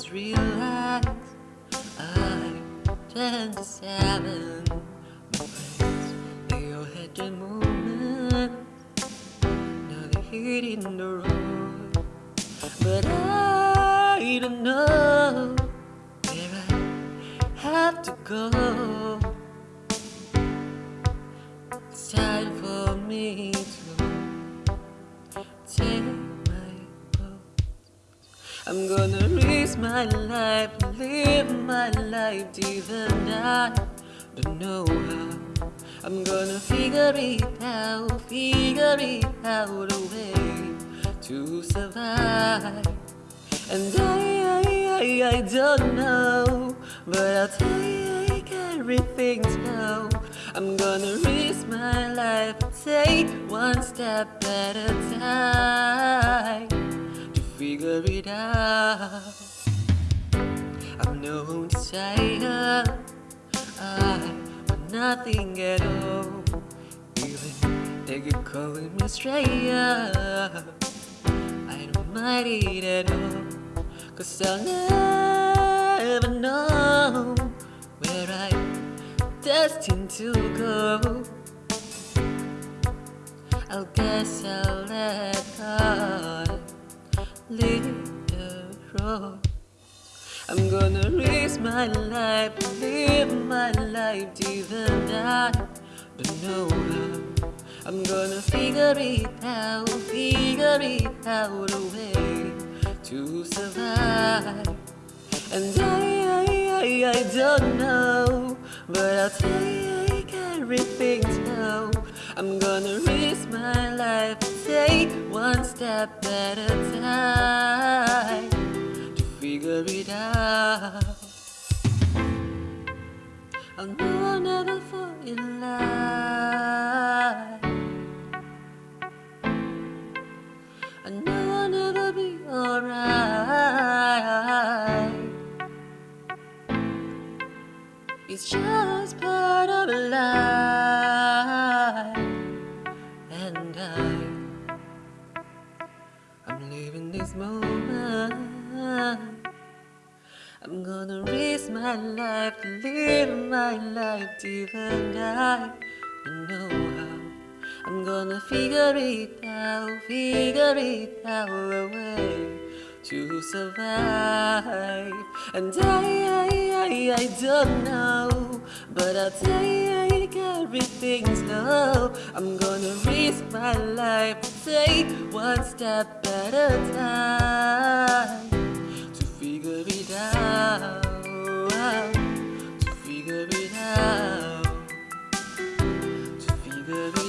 just realized I turned to seven. My friends, they all had their. Now they're hitting the road, but I don't know where I have to go. It's time for me to take my boat. I'm gonna my life, live my life even I don't know how. I'm gonna figure it out, figure it out a way to survive. And I, I, I, I don't know, but I'll take everything slow. I'm gonna risk my life, take one step at a time to figure it out. I'm no desire, I want nothing at all. Even they keep calling me stranger, I don't mind it at all. Cause I'll never know where I'm destined to go. I guess I'll let God lead the road. I'm gonna risk my life, live my life and I don't know how. I'm gonna figure it out, figure it out a way to survive. And I, I, I, I don't know, but I'll take everything slow. I'm gonna risk my life, take one step at a time I'll I'll never fall in love. I know I'll never be alright. It's just part of life, and I, I'm living this moment. I'm gonna risk my life live my life and I don't know how. I'm gonna figure it out, figure it out a way to survive. And I, I, I, I don't know, but I'll take everything slow. I'm gonna risk my life, take one step at a time out, to figure it out, to figure it out.